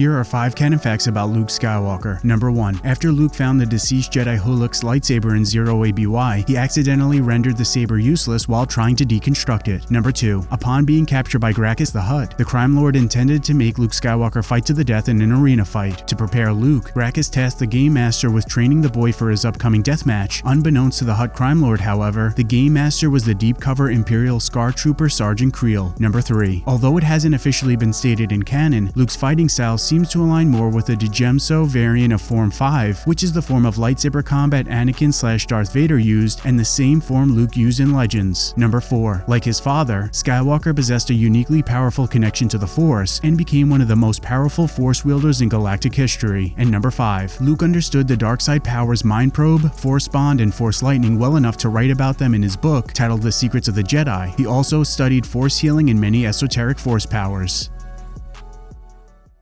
Here are 5 canon facts about Luke Skywalker. Number 1. After Luke found the deceased Jedi Huulik's lightsaber in Zero ABY, he accidentally rendered the saber useless while trying to deconstruct it. Number 2. Upon being captured by Grakkus the Hutt, the Crime Lord intended to make Luke Skywalker fight to the death in an arena fight. To prepare Luke, Grakkus tasked the Game Master with training the boy for his upcoming death match. Unbeknownst to the Hutt Crime Lord, however, the Game Master was the deep cover Imperial Scar Trooper Sergeant Kreel. Number 3. Although it hasn't officially been stated in canon, Luke's fighting style seems to align more with the Djem So variant of Form 5, which is the form of lightsaber combat Anakin slash Darth Vader used and the same form Luke used in Legends. Number 4. Like his father, Skywalker possessed a uniquely powerful connection to the Force and became one of the most powerful Force wielders in galactic history. And number 5. Luke understood the dark side powers Mind Probe, Force Bond, and Force Lightning well enough to write about them in his book titled The Secrets of the Jedi. He also studied Force healing and many esoteric Force powers.